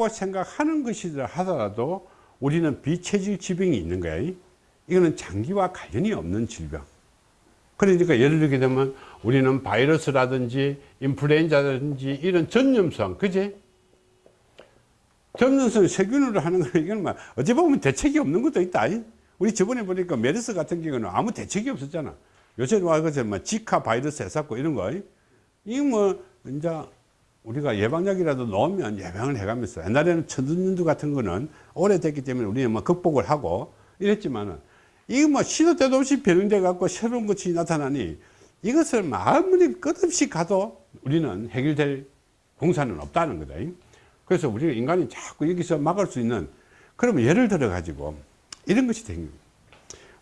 있다고 생각하는 것이라 하더라도 우리는 비체질 질병이 있는 거야. 이거는 장기와 관련이 없는 질병. 그러니까 예를 들게 되면 우리는 바이러스라든지 인플루엔자라든지 이런 전염성 그지? 전염성 세균으로 하는 거 이건 막 어찌 보면 대책이 없는 것도 있다. 우리 저번에 보니까 메르스 같은 경우는 아무 대책이 없었잖아. 요새 와그저 뭐 지카 바이러스 해갖고 이런 거. 이거 뭐 이제 우리가 예방약이라도 넣으면 예방을 해가면서 옛날에는 천연두 같은 거는 오래됐기 때문에 우리는 뭐 극복을 하고 이랬지만은 이거 뭐 시도 때도 없이 변형돼 갖고 새로운 것이 나타나니 이것을 뭐 아무리 끝없이 가도 우리는 해결될 공사는 없다는 거다. 그래서 우리가 인간이 자꾸 여기서 막을 수 있는 그러면 예를 들어 가지고 이런 것이 생깁니다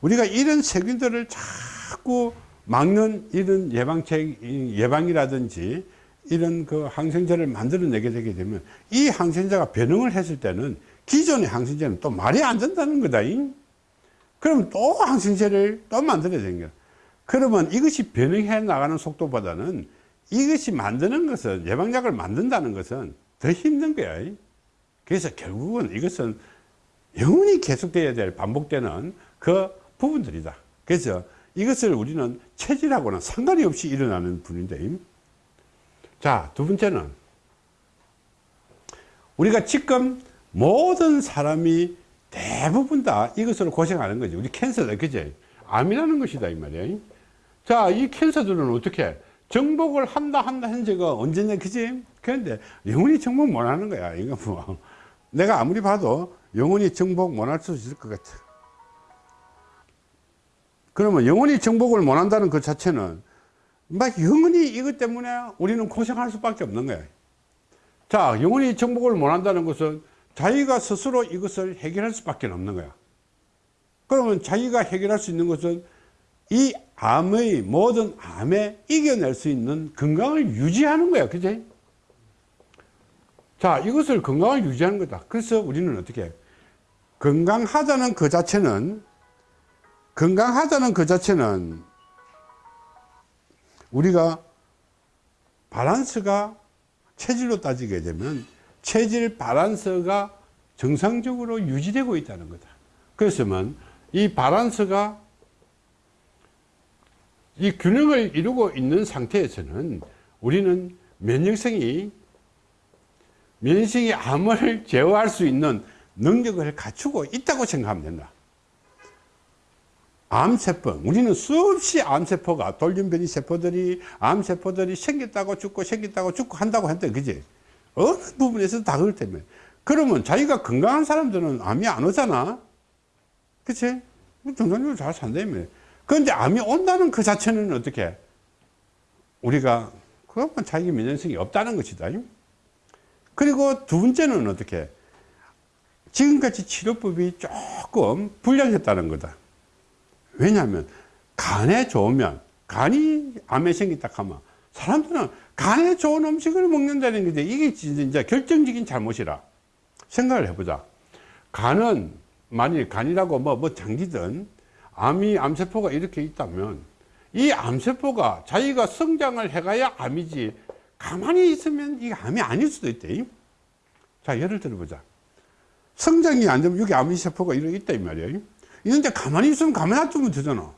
우리가 이런 세균들을 자꾸 막는 이런 예방책 예방이라든지 이런 그 항생제를 만들어내게 되게 되면 이 항생제가 변형을 했을 때는 기존의 항생제는 또 말이 안 된다는 거다. 그럼 또 항생제를 또 만들어야 되는 거야. 그러면 이것이 변형해 나가는 속도보다는 이것이 만드는 것은 예방약을 만든다는 것은 더 힘든 거야. 그래서 결국은 이것은 영원히 계속돼야 될 반복되는 그 부분들이다. 그래서 이것을 우리는 체질하고는 상관이 없이 일어나는 분인데 자, 두 번째는 우리가 지금 모든 사람이 대부분 다 이것으로 고생하는 거지. 우리 캔서다. 그제? 암이라는 것이다. 이 말이야. 자, 이 캔서들은 어떻게? 정복을 한다, 한다 현재가 언제냐. 그지? 그런데 영원히 정복 못 하는 거야. 이거 뭐. 내가 아무리 봐도 영원히 정복 못 할 수 있을 것 같아. 그러면 영원히 정복을 못 한다는 그 자체는 막 영원히 이것 때문에 우리는 고생할 수밖에 없는 거예요. 자 영원히 정복을 못한다는 것은 자기가 스스로 이것을 해결할 수밖에 없는 거야. 그러면 자기가 해결할 수 있는 것은 이 암의 모든 암에 이겨낼 수 있는 건강을 유지하는 거야. 그지 자 이것을 건강을 유지하는 거다. 그래서 우리는 어떻게 건강하다는 그 자체는 건강하다는 그 자체는 우리가 바란스가 체질로 따지게 되면 체질 바란스가 정상적으로 유지되고 있다는 거다. 그래서면 이 바란스가 이 균형을 이루고 있는 상태에서는 우리는 면역성이 면역성이 암을 제어할 수 있는 능력을 갖추고 있다고 생각하면 된다. 암세포 우리는 수없이 암세포가 돌연변이 세포들이 암세포들이 생겼다고 죽고 생겼다고 죽고 한다고 한대 그지? 어느 부분에서 다 그럴 때문에. 그러면 자기가 건강한 사람들은 암이 안 오잖아. 그치? 정상적으로 잘 산다며 그런데 암이 온다는 그 자체는 어떻게? 우리가 그것만 자기 면역성이 없다는 것이다. 그리고 두 번째는 어떻게? 지금까지 치료법이 조금 불량했다는 거다 왜냐하면 간에 좋으면 간이 암에 생겼다 하면 사람들은 간에 좋은 음식을 먹는다는 건데 이게 진짜 결정적인 잘못이라 생각을 해보자. 간은 만일 간이라고 뭐, 뭐 장기든 암이 암세포가 이렇게 있다면 이 암세포가 자기가 성장을 해가야 암이지 가만히 있으면 이게 암이 아닐 수도 있대. 자 예를 들어보자. 성장이 안 되면 여기 암세포가 이렇게 있다 이 말이에요 이런데 가만히 있으면 가만히 놔두면 되잖아.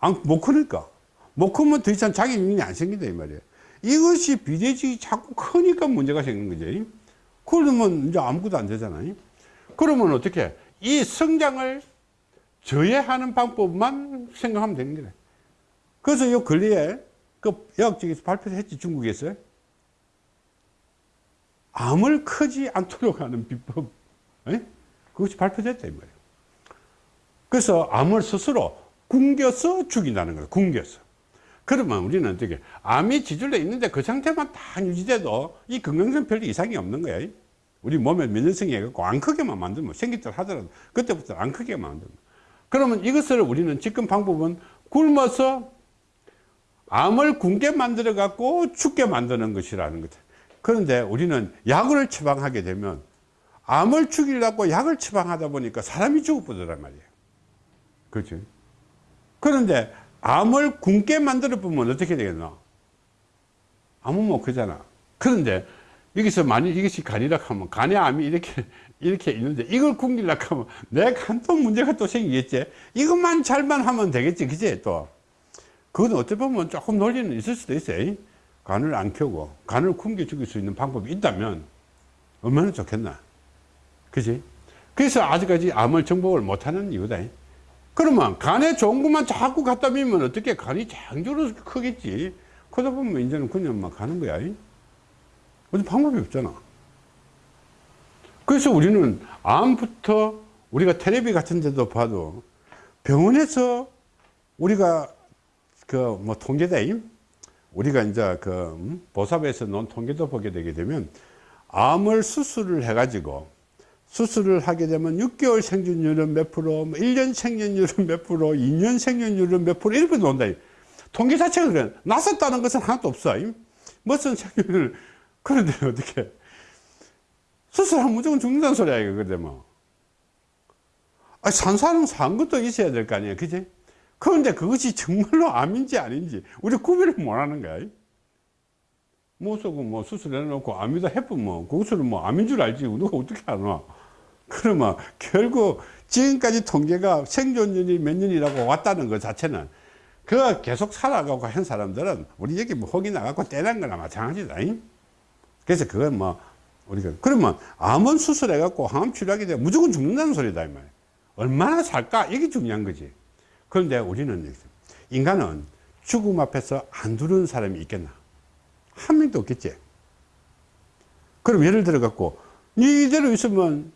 안, 못 크니까. 못 크면 더 이상 자기 능력이 안 생긴다, 이 말이에요. 이것이 비대직이 자꾸 크니까 문제가 생긴 거지. 그러면 이제 아무것도 안 되잖아요. 그러면 어떻게? 이 성장을 저해하는 방법만 생각하면 되는 거래. 그래서 요 근래에 그 의학적에서 발표했지, 중국에서. 암을 크지 않도록 하는 비법. 에? 그것이 발표됐다, 이 말이에요. 그래서 암을 스스로 굶겨서 죽인다는 거예요. 굶겨서. 그러면 우리는 어떻게 암이 지줄로 있는데 그 상태만 다 유지돼도 이 건강성 별 이상이 없는 거예요. 우리 몸에 면역성이 해갖고 안 크게만 만들면 생기다 하더라도 그때부터 안 크게 만들면. 그러면 이것을 우리는 지금 방법은 굶어서 암을 굶게 만들어 갖고 죽게 만드는 것이라는 거죠. 그런데 우리는 약을 처방하게 되면 암을 죽이려고 약을 처방하다 보니까 사람이 죽어버리란 말이에요. 그렇지. 그런데 암을 굶게 만들어 보면 어떻게 되겠나? 암은 못 크잖아. 그런데 여기서 만일 이것이 간이라 하면 간의 암이 이렇게 이렇게 있는데 이걸 굶기려 하면 내 간 또 문제가 또 생기겠지. 이것만 잘만 하면 되겠지. 그지? 또. 그건 어떻게 보면 조금 논리는 있을 수도 있어요 간을 안 켜고 간을 굶겨 죽일 수 있는 방법이 있다면 얼마나 좋겠나. 그지? 그래서 아직까지 암을 정복을 못하는 이유다 그러면 간에 좋은 것만 자꾸 갖다 미면 어떻게 간이 장조로 크겠지? 그러다 보면 이제는 그냥 막 가는 거야. 어떤 방법이 없잖아. 그래서 우리는 암부터 우리가 텔레비 같은 데도 봐도 병원에서 우리가 그 뭐 통계다 우리가 이제 그 음, 보사부에서 놓은 통계도 보게 되게 되면 암을 수술을 해 가지고 수술을 하게 되면 6개월 생존율은 몇 프로, 뭐 1년 생존율은 몇 프로, 2년 생존율은 몇 프로 이렇게 나온다. 통계 자체가 그래. 나섰다는 것은 하나도 없어. 무슨 생존율 그런데 어떻게 수술하면 무조건 죽는다는 소리야 이거 그런데 뭐. 아, 산 사람 산 것도 있어야 될 거 아니야 그지? 그런데 그것이 정말로 암인지 아닌지 우리 구별을 못 하는 거야. 못 쓰고 뭐 수술해 놓고 암이다 해보면 그것을 뭐 암인 줄 알지 누가 어떻게 알아 그러면 결국 지금까지 통계가 생존율이 몇 년이라고 왔다는 것 자체는 그 계속 살아가고 한 사람들은 우리 여기 뭐 혹이 나가고 떼난 거나 마찬가지다 그래서 그건 뭐 우리가 그러면 암은 수술해 갖고 항암 치료하게 되면 무조건 죽는다는 소리다 이 말이야. 얼마나 살까? 이게 중요한 거지. 그런데 우리는 인간은 죽음 앞에서 안 두려운 사람이 있겠나? 한 명도 없겠지. 그럼 예를 들어 갖고 이대로 있으면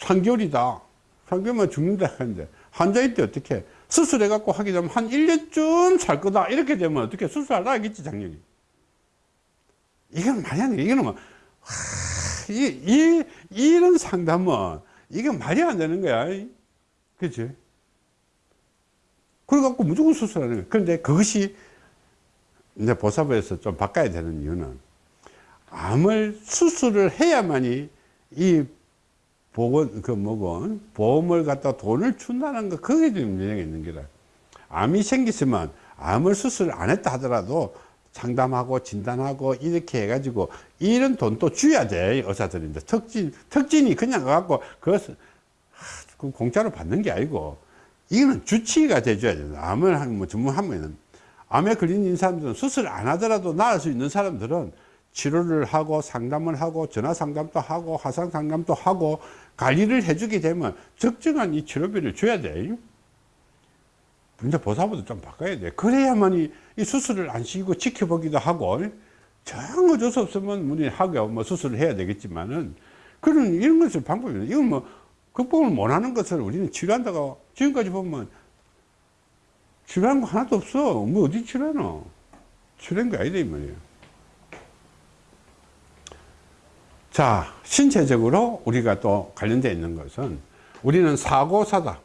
3개월이다 3개월만 죽는다 하는데 환자일 때 어떻게 수술해 갖고 하게 되면 한 1년쯤 살 거다 이렇게 되면 어떻게 수술하라 하겠지 작년이 이건 말이 안 돼. 이거는 뭐, 하, 이, 이, 이런 상담은, 이게 말이 안 되는 거야. 그치? 그래갖고 무조건 수술하는 거야. 그런데 그것이 이제 보사부에서 좀 바꿔야 되는 이유는 암을 수술을 해야만이 이 보건, 그 뭐고, 보험을 갖다 돈을 준다는 거, 그게 좀 문제가 있는 거다. 암이 생겼으면 암을 수술 안 했다 하더라도 상담하고 진단하고 이렇게 해가지고 이런 돈도 줘야 돼 의사들인데 특진 특진이 그냥 갖고 그것을 그 공짜로 받는 게 아니고 이거는 주치의가 돼줘야 돼 암을 한뭐 전문하면은 암에 걸린 사람들은 수술 안 하더라도 나을 수 있는 사람들은 치료를 하고 상담을 하고 전화 상담도 하고 화상 상담도 하고 관리를 해주게 되면 적정한 이 치료비를 줘야 돼. 이제 보사부도 좀 바꿔야 돼. 그래야만 이 이 수술을 안 시키고 지켜보기도 하고, 정 어쩔 수 없으면 문의 하고 뭐 수술을 해야 되겠지만은, 그런 이런 것을 방법이 이건 뭐 극복을 못 하는 것을 우리는 치료한다고 지금까지 보면 치료한 거 하나도 없어. 뭐 어디 치료하노? 치료한 거 아니다, 이 말이에요. 자, 신체적으로 우리가 또 관련되어 있는 것은 우리는 사고사다.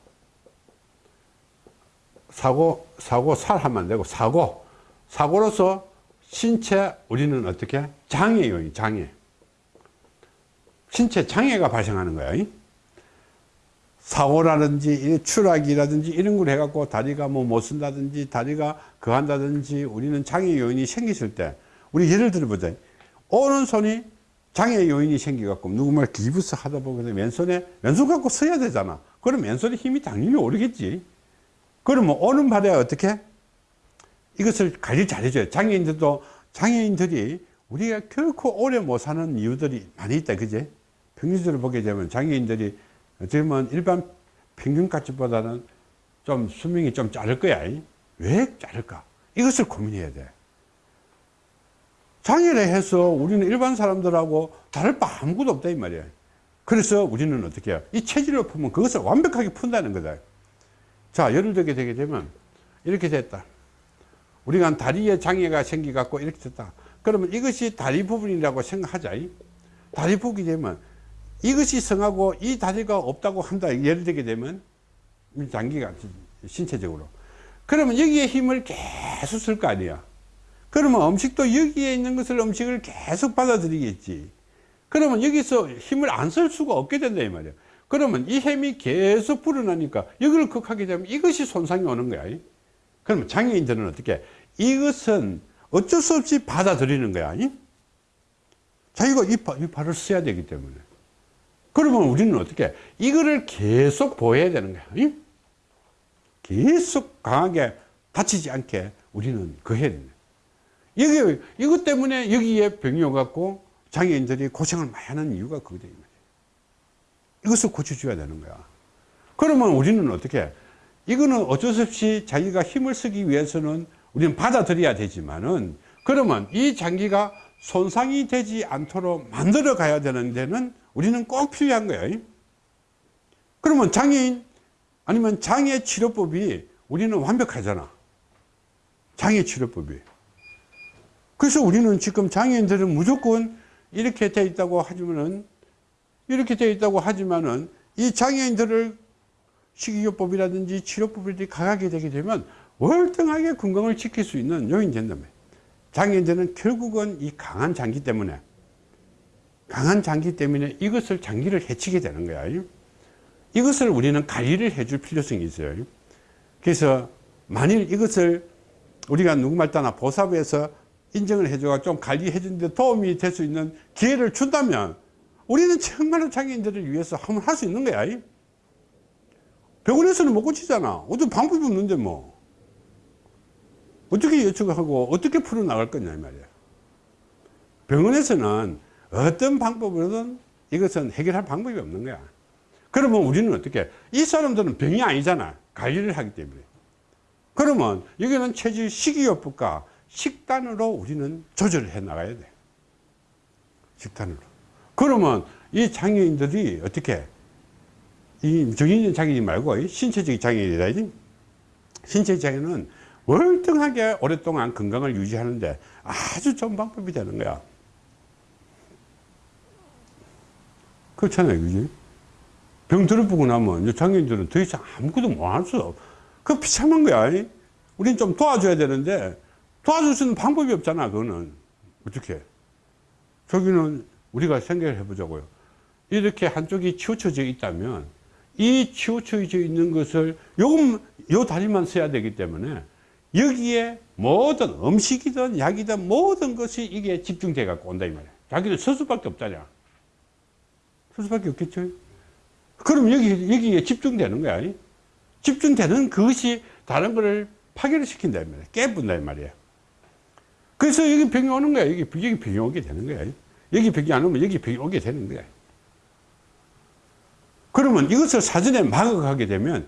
사고, 사고 살 하면 안 되고, 사고. 사고로서 신체, 우리는 어떻게? 장애 요인, 장애. 신체 장애가 발생하는 거야. 사고라든지, 추락이라든지 이런 걸 해갖고 다리가 뭐 못 쓴다든지, 다리가 그 한다든지, 우리는 장애 요인이 생겼을 때, 우리 예를 들어보자. 오른손이 장애 요인이 생겨갖고 누구 말 기부스 하다 보면 왼손에, 왼손 갖고 서야 되잖아. 그럼 왼손에 힘이 당연히 오르겠지. 그러면 오는 발에 어떻게? 이것을 관리 잘 해줘요. 장애인들도, 장애인들이 우리가 결코 오래 못 사는 이유들이 많이 있다. 그제? 평균적으로 보게 되면 장애인들이 보면 일반 평균가치보다는 좀 수명이 좀 짧을 거야. 왜 짧을까? 이것을 고민해야 돼. 장애를 해서 우리는 일반 사람들하고 다를 바 아무것도 없다 이 말이야. 그래서 우리는 어떻게 해요? 이 체질을 풀면 그것을 완벽하게 푼다는 거다. 자, 예를 들게 되게 되면 이렇게 됐다. 우리가 다리에 장애가 생기 갖고 이렇게 됐다. 그러면 이것이 다리 부분이라고 생각하자. 다리 부분이 되면 이것이 성하고 이 다리가 없다고 한다. 예를 들게 되면 장기가 신체적으로. 그러면 여기에 힘을 계속 쓸 거 아니야. 그러면 음식도 여기에 있는 것을 음식을 계속 받아들이겠지. 그러면 여기서 힘을 안 쓸 수가 없게 된다 이 말이야. 그러면 이 힘이 계속 불어나니까 여기를 극하게 되면 이것이 손상이 오는 거야. 그러면 장애인들은 어떻게? 이것은 어쩔 수 없이 받아들이는 거야. 자기가 이, 파- 이 팔을 써야 되기 때문에. 그러면 우리는 어떻게, 이거를 계속 보호해야 되는 거야. 이? 계속 강하게 다치지 않게 우리는 그 해야 된다. 여기, 이것 때문에 여기에 병이 오갖고 장애인들이 고생을 많이 하는 이유가 그거다. 이것을 고쳐줘야 되는 거야. 그러면 우리는 어떻게, 이거는 어쩔 수 없이 자기가 힘을 쓰기 위해서는 우리는 받아들여야 되지만은 그러면 이 장기가 손상이 되지 않도록 만들어 가야 되는 데는 우리는 꼭 필요한 거예요. 그러면 장애인 아니면 장애 치료법이 우리는 완벽하잖아. 장애 치료법이. 그래서 우리는 지금 장애인들은 무조건 이렇게 돼 있다고 하지만은 이렇게 돼 있다고 하지만은 이 장애인들을 식이요법이라든지 치료법이 강하게 되게 되면 월등하게 건강을 지킬 수 있는 요인이 된다며. 장애인들은 결국은 이 강한 장기 때문에 강한 장기 때문에 이것을 장기를 해치게 되는 거야. 이것을 우리는 관리를 해줄 필요성이 있어요. 그래서 만일 이것을 우리가 누구말 따나 보사부에서 인정을 해줘가 좀 관리해 주는데 도움이 될 수 있는 기회를 준다면 우리는 정말로 장애인들을 위해서 한번 할 수 있는 거야. 병원에서는 못 고치잖아. 어떤 방법이 없는데 뭐. 어떻게 예측하고 어떻게 풀어나갈 거냐 이 말이야. 병원에서는 어떤 방법으로든 이것은 해결할 방법이 없는 거야. 그러면 우리는 어떻게 이 사람들은 병이 아니잖아. 관리를 하기 때문에. 그러면 여기는 체질 식이요법과 식단으로 우리는 조절을 해 나가야 돼. 식단으로. 그러면 이 장애인들이 어떻게 이 정신적 장애인 말고 이 신체적 장애인이다. 신체 장애는 월등하게 오랫동안 건강을 유지하는데 아주 좋은 방법이 되는 거야. 그렇잖아요. 그지? 병 들어 보고 나면 장애인들은 더 이상 아무것도 못 할 수 없어. 그 비참한 거야. 우린 좀 도와줘야 되는데 도와줄 수 있는 방법이 없잖아. 그거는. 어떻게? 저기는 우리가 생각을 해보자고요. 이렇게 한쪽이 치우쳐져 있다면 이 치우쳐져 있는 것을 요금, 요 다리만 써야 되기 때문에 여기에 모든 음식이든 약이든 모든 것이 이게 집중돼 갖고 온다 이 말이야. 자기는 설 수밖에 없다냐. 설 수밖에 없겠죠. 그럼 여기, 여기에 집중되는 거야. 집중되는 그것이 다른 거를 파괴를 시킨다 이 말이야. 깨분다 이 말이야. 그래서 여기 병이 오는 거야. 여기, 여기 병이 오게 되는 거야. 여기 병이 안 오면 여기 병이 오게 되는 거야. 그러면 이것을 사전에 막아가게 되면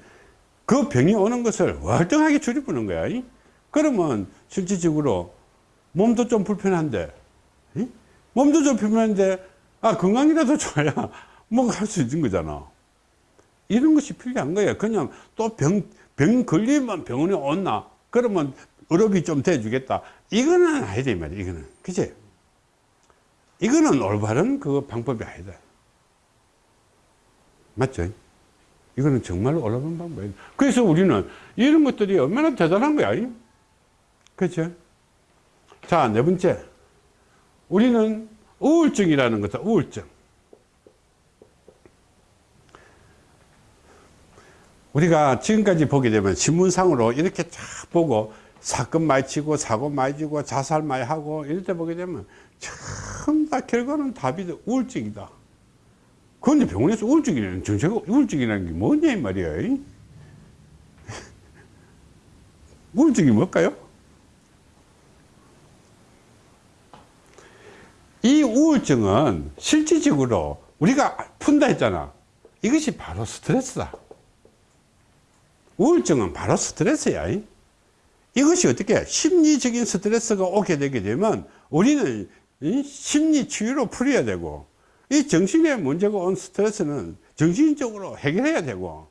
그 병이 오는 것을 월등하게 줄여보는 거야. 이? 그러면 실질적으로 몸도 좀 불편한데, 이? 몸도 좀 불편한데, 아, 건강이라도 좋아야 뭔가 할 수 있는 거잖아. 이런 것이 필요한 거예요. 그냥 또 병, 병 걸리면 병원에 온나? 그러면 의료비 좀 대주겠다. 이거는 아니다, 이 말이야, 이거는. 그치? 이거는 올바른 그 방법이 아니다. 맞죠? 이거는 정말로 올바른 방법이에요. 그래서 우리는 이런 것들이 얼마나 대단한 거야. 그렇죠? 자, 네 번째. 우리는 우울증이라는 것은 우울증. 우리가 지금까지 보게 되면 신문상으로 이렇게 쫙 보고 사건 많이 치고 사고 많이 지고 자살 많이 하고 이럴 때 보게 되면 참 다 결과는 답이 우울증이다. 그런데 병원에서 우울증이라는 정체가 우울증이라는 게 뭐냐 이 말이야. 우울증이 뭘까요? 이 우울증은 실질적으로 우리가 푼다 했잖아. 이것이 바로 스트레스다. 우울증은 바로 스트레스야. 이것이 어떻게 심리적인 스트레스가 오게 되게 되면 우리는 심리 치유로 풀어야 되고 이 정신에 문제가 온 스트레스는 정신적으로 해결해야 되고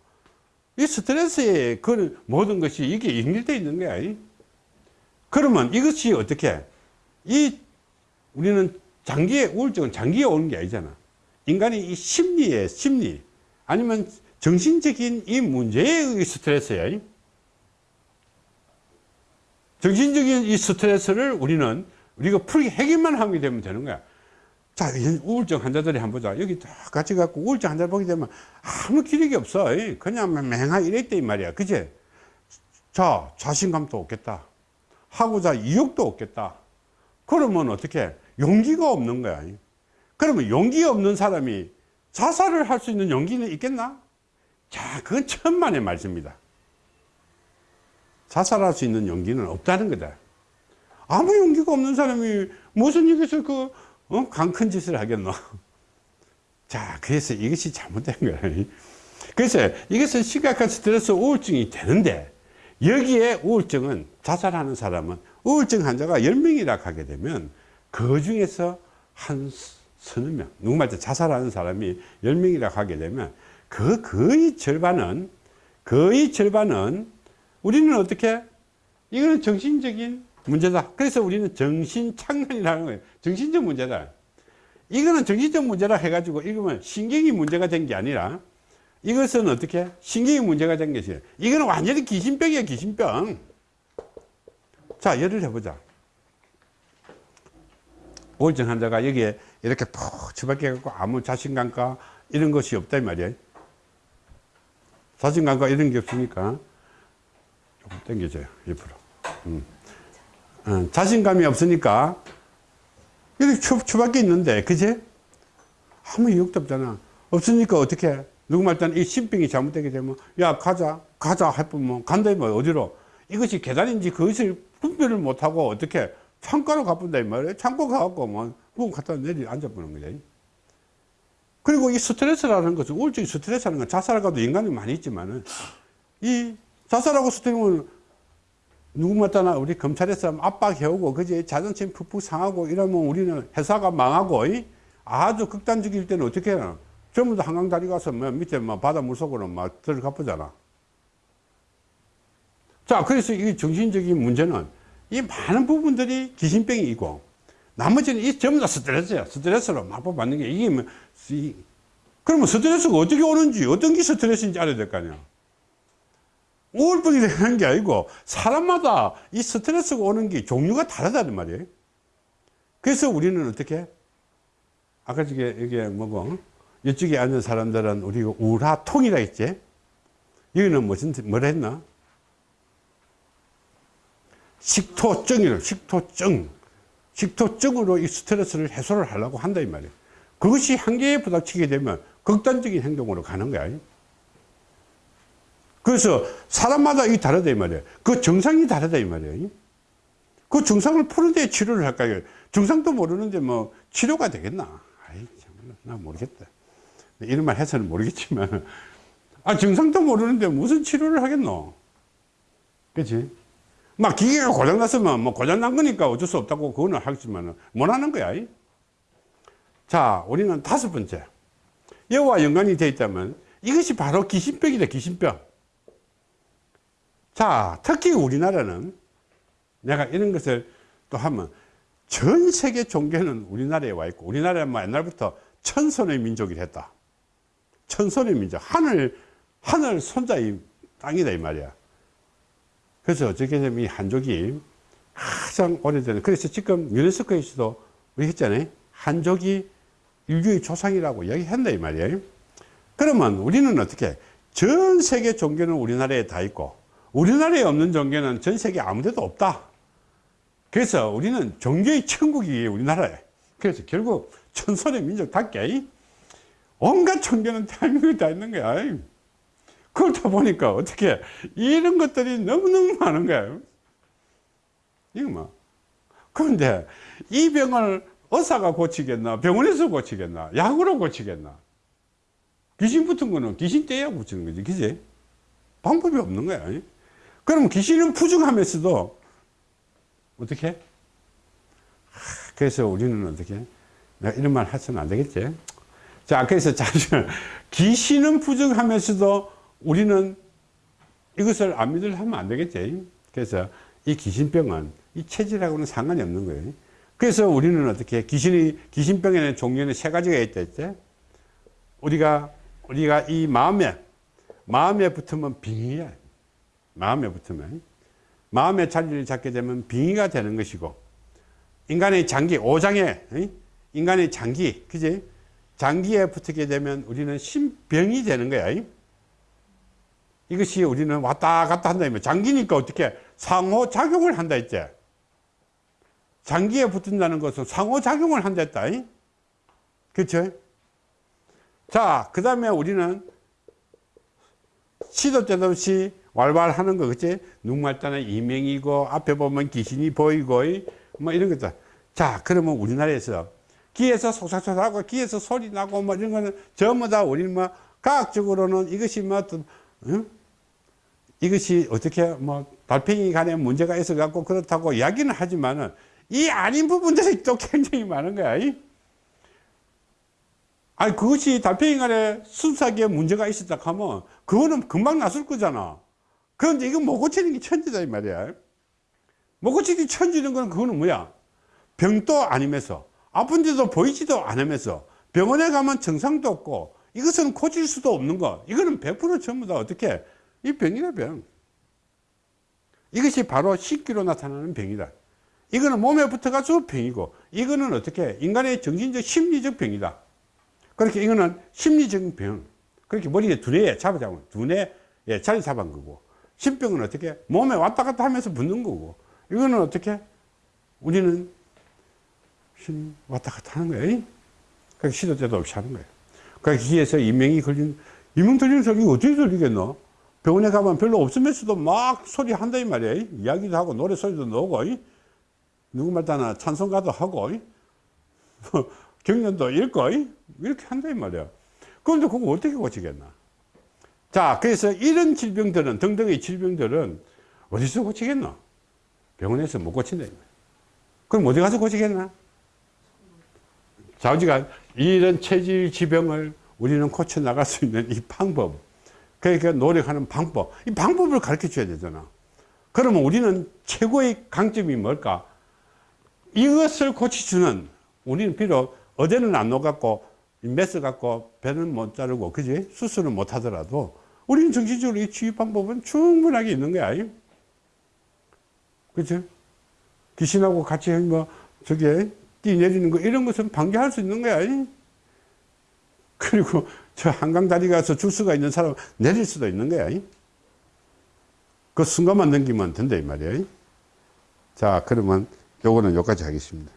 이 스트레스의 그 모든 것이 이게 연결되어 있는 거야. 그러면 이것이 어떻게 이 우리는 장기의 우울증은 장기에 오는 게 아니잖아. 인간이 이 심리의 심리 아니면 정신적인 이 문제에 의해 스트레스야. 정신적인 이 스트레스를 우리는 우리가 풀기 해결만 하게 되면 되는 거야. 자, 우울증 환자들이 한번 보자. 여기 다 같이 갖고 우울증 환자 보게 되면 아무 기력이 없어. 그냥 맹하 이랬대, 이 말이야. 그지? 자, 자신감도 없겠다. 하고자 이욕도 없겠다. 그러면 어떻게? 용기가 없는 거야. 그러면 용기 없는 사람이 자살을 할 수 있는 용기는 있겠나? 자, 그건 천만의 말씀입니다. 자살할 수 있는 용기는 없다는 거다. 아무 용기가 없는 사람이 무슨 여기서 그, 어? 강큰 짓을 하겠노? 자, 그래서 이것이 잘못된 거야. 그래서 이것은 심각한 스트레스 우울증이 되는데, 여기에 우울증은 자살하는 사람은 우울증 환자가 10명이라 하게 되면 그 중에서 한 서너 명, 누구 말때 자살하는 사람이 10명이라 하게 되면 그 거의 절반은, 거의 절반은 우리는 어떻게? 이거는 정신적인 문제다. 그래서 우리는 정신착란이라는 거예요. 정신적 문제다. 이거는 정신적 문제라 해가지고 이거면 신경이 문제가 된 게 아니라 이것은 어떻게? 신경이 문제가 된 것이에요. 이거는 완전히 귀신병이에요, 귀신병. 자, 예를 해보자. 우울증 환자가 여기에 이렇게 푹 처박혀갖고 아무 자신감과 이런 것이 이 말이에요. 자신감과 이런 게 없으니까 조금 당겨줘요, 옆으로. 음. 어, 자신감이 없으니까 이렇게 추, 추밖에 있는데, 그지? 아무 이유도 없잖아. 없으니까 어떻게? 누구 말단 이 신병이 잘못되게 되면, 야, 가자, 가자, 해보면, 간다, 뭐, 어디로? 이것이 계단인지 그것을 분별을 못하고 어떻게 창가로 가본다, 이 말이에요. 창고 가갖고, 뭐, 그거 갖다 내리 앉아보는 거지. 그리고 이 스트레스라는 것은, 우울증 스트레스라는 건 자살하고도 인간이 많이 있지만은, 이 자살하고 스트레스는 누구 맞다나? 우리 검찰에서 압박해오고 그지? 자존심 푹푹 상하고 이러면 우리는 회사가 망하고 이? 아주 극단적일 때는 어떻게 해요? 전부 다 한강 다리 가서 뭐 밑에 뭐 바다 물속으로 막 들어가 보잖아. 자 그래서 이 정신적인 문제는 이 많은 부분들이 귀신병이고 나머지는 이 전부 다 스트레스야. 스트레스로 마포받는 게 이게 뭐 이, 그러면 스트레스가 어떻게 오는지 어떤 게 스트레스인지 알아야 될 거 아니야 우울증이 되는 게 아니고 사람마다 이 스트레스가 오는 게 종류가 다르다는 말이에요. 그래서 우리는 어떻게 아까 저게 이게 뭐고? 이쪽에 앉은 사람들은 우리가 우라통이라 했지. 여기는 무슨 뭘 했나? 식토증이라 식토증. 식토증으로 이 스트레스를 해소를 하려고 한다 이 말이에요. 그것이 한계에 부닥치게 되면 극단적인 행동으로 가는 거야 그래서 사람마다 이 다르다 이 말이에요. 그 정상이 다르다 이 말이에요. 그 증상을 푸는데 치료를 할까요? 증상도 모르는데 뭐 치료가 되겠나? 아이, 참, 나 모르겠다. 이런 말 해서는 모르겠지만, 아, 증상도 모르는데 무슨 치료를 하겠노? 그치? 막 기계가 고장났으면 뭐 고장난 거니까 어쩔 수 없다고 그거는 하겠지만, 못 하는 거야. 자, 우리는 다섯 번째. 여와 연관이 되어 있다면 이것이 바로 귀신병이다, 귀신병. 자, 특히 우리나라는 내가 이런 것을 또 하면 전 세계 종교는 우리나라에 와 있고 우리나라는 뭐 옛날부터 천선의 민족이 됐다. 천선의 민족. 하늘, 하늘 손자의 땅이다 이 말이야. 그래서 어떻게 되면 이 한족이 가장 오래된, 그래서 지금 유네스코에서도 우리 했잖아요. 한족이 인류의 조상이라고 이야기한다 이 말이에요. 그러면 우리는 어떻게 전 세계 종교는 우리나라에 다 있고 우리나라에 없는 종교는 전 세계 아무데도 없다. 그래서 우리는 종교의 천국이 우리나라에. 그래서 결국 천선의 민족답게 온갖 종교는 대한민국에 다 있는 거야. 그렇다 보니까 어떻게 이런 것들이 너무너무 많은 거야. 이거 뭐. 그런데 이 병을 의사가 고치겠나? 병원에서 고치겠나? 약으로 고치겠나? 귀신 붙은 거는 귀신 떼야 붙이는 거지. 그지? 방법이 없는 거야. 그럼 귀신은 부정하면서도 어떻게? 그래서 우리는 어떻게? 내가 이런 말 하서는 안 되겠지? 자, 그래서 잠시만. 귀신은 부정하면서도 우리는 이것을 안 믿으려 하면 안 되겠지? 그래서 이 귀신병은 이 체질하고는 상관이 없는 거예요. 그래서 우리는 어떻게 귀신이 귀신병에는 종류는 세 가지가 있다 했지? 우리가 우리가 이 마음에 마음에 붙으면 빙이야. 마음에 붙으면 마음의 자리를 잡게 되면 빙의가 되는 것이고 인간의 장기 오장에 인간의 장기 그지? 장기에 붙게 되면 우리는 신병이 되는 거야 이것이 우리는 왔다 갔다 한다 장기니까 어떻게 상호작용을 한다 했지 장기에 붙는다는 것은 상호작용을 한다 했다 그렇죠? 자, 그 다음에 우리는 시도 때도 없이 왈왈하는 거, 그치? 눈말자는 이명이고, 앞에 보면 귀신이 보이고, 뭐 이런 거죠. 자, 그러면 우리나라에서 귀에서 속삭속삭하고, 귀에서 소리 나고, 뭐 이런 거는 전부 다 우리는 뭐, 과학적으로는 이것이 뭐, 어떤, 응? 이것이 어떻게 뭐, 달팽이 간에 문제가 있어 갖고 그렇다고 이야기는 하지만은, 이 아닌 부분들이 또 굉장히 많은 거야. 이? 아니 그것이 달팽이 간에 순삭에 문제가 있었다 하면 그거는 금방 났을 거잖아 그런데 이거 못 고치는 게 천지다 이 말이야. 못 고치는 게 천지는 건 그거는 뭐야? 병도 아니면서 아픈데도 보이지도 않으면서 병원에 가면 증상도 없고 이것은 고칠 수도 없는 거. 이거는 100% 전부 다 어떻게? 이 병이다 병. 이것이 바로 식기로 나타나는 병이다. 이거는 몸에 붙어가지고 병이고 이거는 어떻게? 인간의 정신적 심리적 병이다. 그렇게 이거는 심리적인 병. 그렇게 머리에 두뇌에 잡아잡은, 두뇌에 자리 잡은 거고. 신병은 어떻게? 몸에 왔다 갔다 하면서 붙는 거고. 이거는 어떻게? 우리는 신 왔다 갔다 하는 거예요. 그러니까 시도 때도 없이 하는 거예요. 그러니까 귀에서 이명이 걸린, 이명 들리는 소리 어떻게 들리겠노? 병원에 가면 별로 없으면서도 막 소리 한다, 이 말이에요. 이야기도 하고, 노래 소리도 나오고, 누구 말 따나 찬송가도 하고, 경련도 읽고 이렇게 한다 이 말이야 그런데 그거 어떻게 고치겠나 자 그래서 이런 질병들은 등등의 질병들은 어디서 고치겠나 병원에서 못 고친다 그럼 어디 가서 고치겠나? 자 우리가 이런 체질 지병을 우리는 고쳐 나갈 수 있는 이 방법 그러니까 노력하는 방법 이 방법을 가르쳐 줘야 되잖아. 그러면 우리는 최고의 강점이 뭘까? 이것을 고쳐주는 우리는 비록 어제는 안 녹았고 메스 갖고 배는 못 자르고 그지? 수술은 못 하더라도 우리는 정신적으로 이 치유 방법은 충분하게 있는 거야 그치? 귀신하고 같이 뭐 저게 뛰 내리는 거 이런 것은 방지할 수 있는 거야. 그리고 저 한강 다리 가서 줄 수가 있는 사람 내릴 수도 있는 거야. 그 순간만 넘기면 된다 이 말이야. 자 그러면 요거는 여기까지 하겠습니다